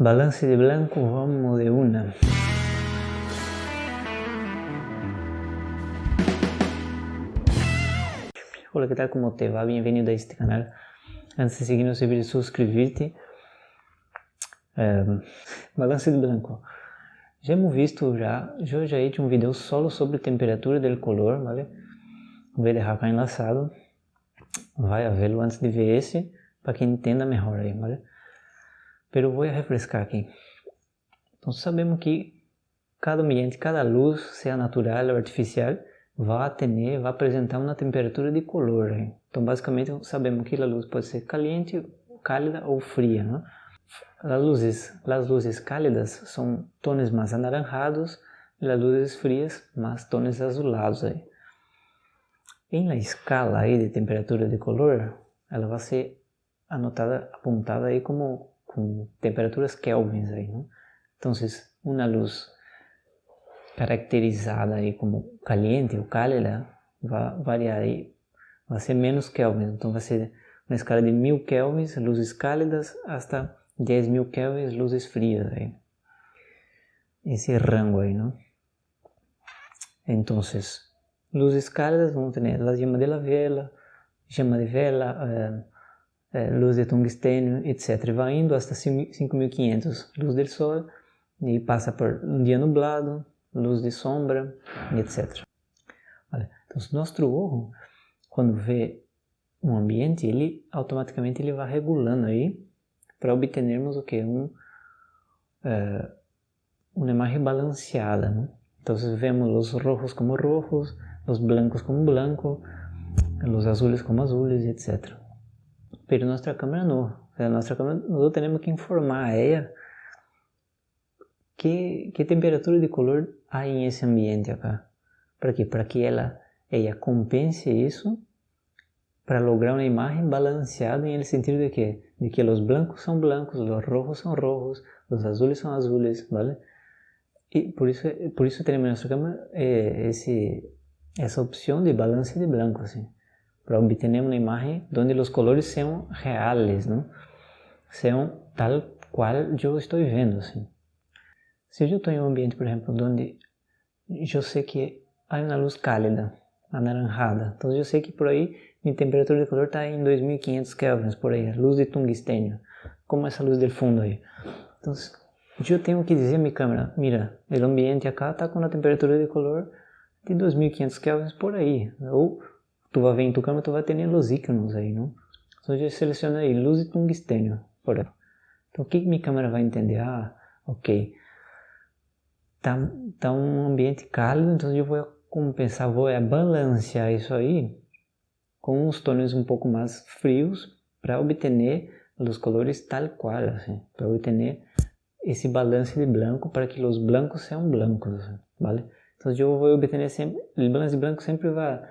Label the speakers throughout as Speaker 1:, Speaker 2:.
Speaker 1: Balance de blanco, vamos de una. Hola, ¿qué tal? ¿Cómo te va? Bienvenido a este canal. Antes de seguirnos, deberías suscribir-te. Um, balance de blanco. Já hemos visto já, eu já hecho um vídeo solo sobre temperatura do color, ¿vale? Vou deixar acá enlaçado. Vai a verlo antes de ver esse, para que entenda melhor aí, ¿vale? Pero vou refrescar aqui. Então sabemos que cada ambiente, cada luz, seja natural ou artificial, vai ter, vai apresentar uma temperatura de color. Então basicamente sabemos que a luz pode ser caliente, cálida ou fria. Né? As luzes, as luzes cálidas são tons mais anaranjados e as luzes frias mais tons azulados. Aí. Em la escala aí de temperatura de color, ela vai ser anotada, apontada aí como temperaturas kelvins aí? Então, uma luz caracterizada aí como caliente ou cálida vai variar aí, vai ser menos kelvins, então vai ser uma escala de 1000 kelvins, luzes cálidas, hasta 10.000 kelvins, luzes frias aí. Esse rango aí, não? Então, luzes cálidas vamos ter a chama de la vela, chama de vela, é, luz de tungstênio, etc. Vai indo até 5500 luz do sol e passa por um dia nublado, luz de sombra, etc. Vale. Então, nosso olho, quando vê um ambiente, ele automaticamente ele vai regulando aí para obtermos o que? Um, é, uma imagem balanceada. Né? Então, vemos os rojos como rojos, os blancos como blancos, os azules como azules, etc pero nuestra cámara no. O sea, nuestra cámara nosotros tenemos que informar a ella que, que temperatura de color há em esse ambiente acá. Para quê? Para que ela, ela compense isso para lograr uma imagem balanceada em sentido de que de que os blancos são blancos, os rojos são rojos, os azules são azules, ¿vale? E por isso por isso temos na nossa câmera eh, esse essa opção de balance de branco assim para obter uma imagem onde os colores sejam reais, não? Sejam tal qual eu estou vendo, assim. Se eu estou em um ambiente, por exemplo, onde eu sei que há uma luz cálida, anaranjada, então eu sei que por aí minha temperatura de color está em 2500 kelvins, por aí, luz de tungstênio, como essa luz do fundo aí. Então, eu tenho que dizer à minha câmera, mira, o ambiente acá está com uma temperatura de color de 2500 kelvins por aí, ou tu vai ver em tu câmera, tu vai ter os íconos aí, não? Então eu aí luz e tungstênio, por exemplo. Então o que minha câmera vai entender? Ah, ok, tá, tá um ambiente cálido, então eu vou compensar, vou balancear isso aí com os tons um pouco mais frios para obter os colores tal qual, assim, para obter esse balance de branco para que os blancos sejam blancos, assim, vale? Então eu vou obter sempre, o balance de branco sempre vai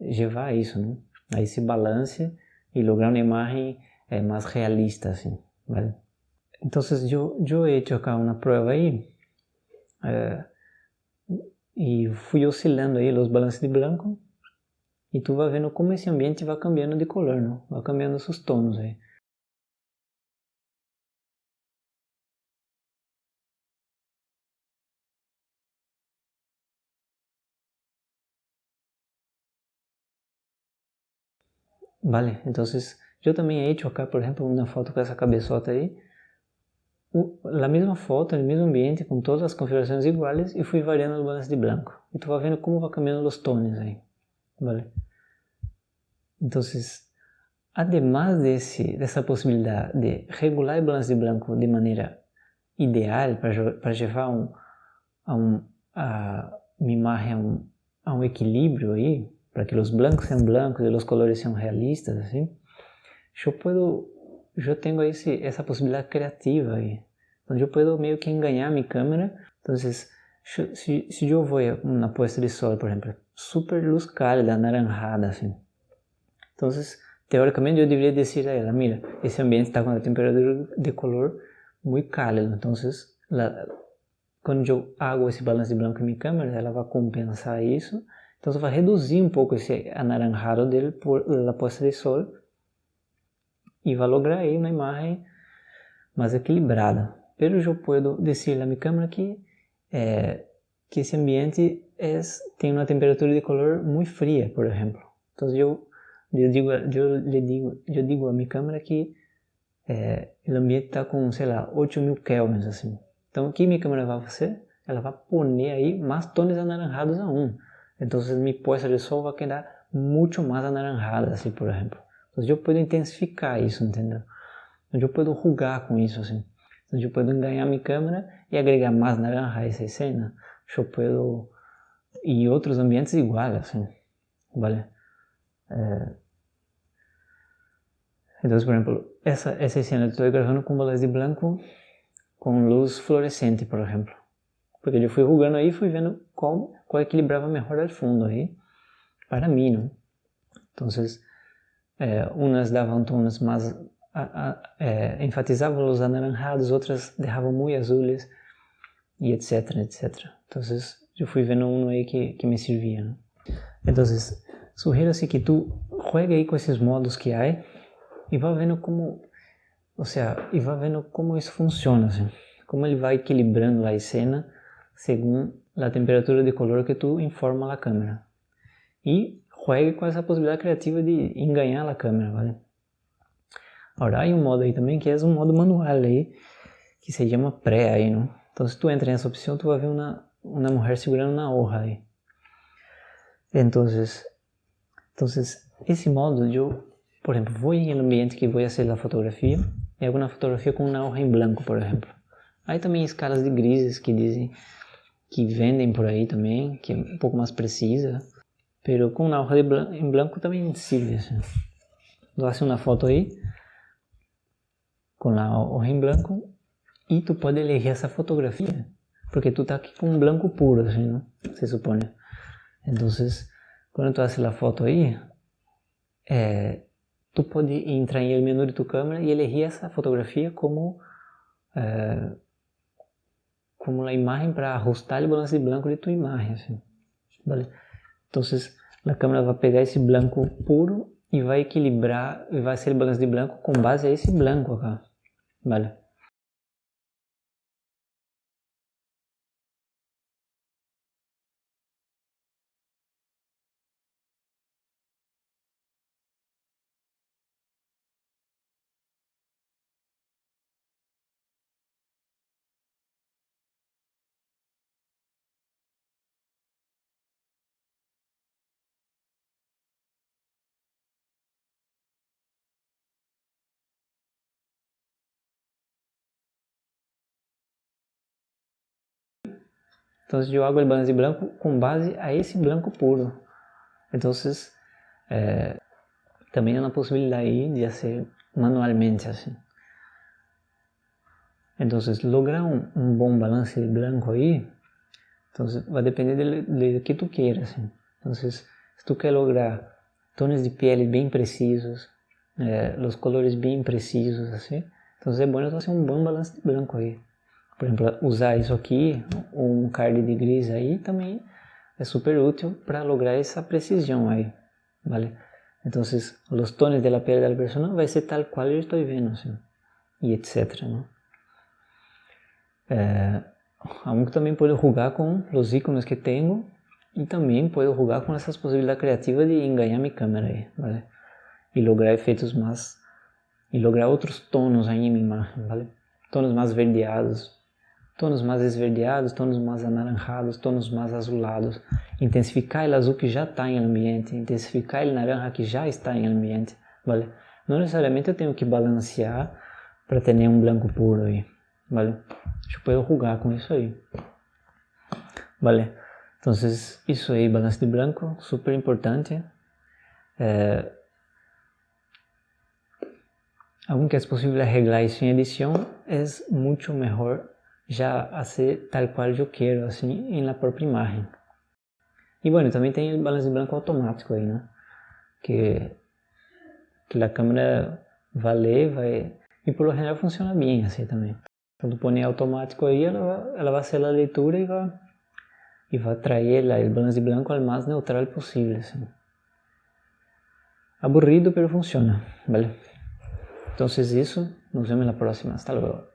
Speaker 1: levar isso, né? a esse balance e lograr uma imagem é, mais realista, assim, ¿vale? Eu, eu he hecho acá uma prova aí é, e fui oscilando aí os balances de branco e tu vai vendo como esse ambiente vai cambiando de color, não? vai cambiando seus tons aí. Vale, então eu também he hecho acá, por exemplo, uma foto com essa cabeçota aí, a mesma foto, no mesmo ambiente, com todas as configurações iguais e fui variando os balanços de branco. E tu vai vendo como vai cambiando os tons aí, vale? Então, además desse, dessa possibilidade de regular o balanço de branco de maneira ideal para levar um, a, um, a uma imagem a um, a um equilíbrio aí, para que os blancos sejam blancos e os colores sejam realistas, assim, eu puedo, eu tenho esse, essa possibilidade criativa aí. Então eu posso meio que enganar minha câmera. Então, se, se eu vou na posta de sol, por exemplo, super luz cálida, anaranjada, assim. Então, teoricamente eu deveria dizer a ela, mira, esse ambiente está com a temperatura de color muito cálido. Então, quando eu hago esse balanço de branco em minha câmera, ela vai compensar isso então você vai reduzir um pouco esse anaranjado dele por la posta de sol e vai lograr aí uma imagem mais equilibrada. pero eu posso dizer a minha câmera que é, que esse ambiente é, tem uma temperatura de color muito fria, por exemplo. Então eu, eu digo, eu lhe digo, eu digo a minha câmera que é, o ambiente está com, sei lá, 8000 kelvins assim. Então o que minha câmera vai fazer? Ela vai pôr aí mais tons anaranjados aún. Então minha poça de sol vai quedar muito mais anaranjada, assim, por exemplo. Então eu posso intensificar isso, entendeu? Então eu posso rugar com isso, assim. Então eu posso ganhar minha câmera e agregar mais naranja a essa cena. Eu posso em outros ambientes igual, assim, vale? Então, por exemplo, essa, essa cena eu estou gravando com bolas de branco com luz fluorescente, por exemplo. Porque eu fui rugando aí fui vendo qual, qual equilibrava melhor ao fundo aí, para mim, não? Então, é, umas davam tons mais, é, enfatizavam os anaranjados, outras deixavam muito azules, e etc, etc. Então, eu fui vendo um aí que, que me servia, não? Então, sugiro-se que tu juegue aí com esses modos que há e vá vendo como, ou seja, e vá vendo como isso funciona, assim, como ele vai equilibrando a cena según a temperatura de color que tu informa a câmera. E juegue com essa possibilidade criativa de enganar a câmera, ¿vale? Agora, há um modo aí também que é um modo manual aí, que se chama pré aí, não? Então, se tu entra nessa opção, tu vai ver uma, uma mulher segurando na hoja aí. Então, então, esse modo, eu, por exemplo, vou em um ambiente que vou fazer a fotografia, e hago uma fotografia com uma hoja em branco, por exemplo. Aí também escalas de grises que dizem que vendem por aí também, que é um pouco mais precisa, pero com una hoja de blan em branco também sirve. Assim. Tu haces uma foto aí, com a hoja em branco, e tu pode elegir essa fotografia, porque tu tá aqui com um branco puro, assim, não? se supõe. Então, quando tu haces a foto aí, é, tu pode entrar em el menu de tu câmera e elegir essa fotografia como é, como a imagem para ajustar o balance de branco de tua imagem, assim, vale? Então, a câmera vai pegar esse branco puro e vai equilibrar, e vai ser o balance de branco com base a esse branco acá, vale? Então eu hago o balance branco com base a esse branco puro. Então é, também há uma possibilidade de fazer manualmente assim. Então lograr um, bom balance de branco aí, então vai depender de, de que tu queiras. Assim. Então se tu quer lograr tons de pele bem precisos, é, os colores bem precisos assim, então é bom fazer um bom balance de branco aí por exemplo, usar isso aqui, um card de gris aí também é super útil para lograr essa precisão aí, vale? Então, os tonos da pele da pessoa vai ser tal qual eu estou vendo, assim, e etc, não? É, aunque também pode jogar com os ícones que tenho e também pode jogar com essas possibilidades criativas de enganar minha câmera aí, vale? E lograr efeitos mais e lograr outros tonos aí em minha imagem, vale? Tonos mais verdeados, tonos mais esverdeados, tonos mais anaranjados, tonos mais azulados, intensificar o azul que já está em ambiente, intensificar o naranja que já está em ambiente, vale? Não necessariamente eu tenho que balancear para ter um branco puro aí, vale? Eu posso rugar com isso aí, vale? Então, isso aí, balance de branco, super importante. É... Aunque é possível arreglar isso em edição, é muito melhor já a ser tal qual eu quero, assim, em la imagem. E, bueno, também tem o balance branco automático aí, né? Que, que a câmera vai ler, vai... E, por lo general, funciona bem assim também. Quando põe automático aí, ela ela vai fazer a leitura e vai, e vai trazer o balance branco ao mais neutral possível, assim. Aburrido, pero funciona, vale? Então, isso, nos vemos na próxima. Hasta luego.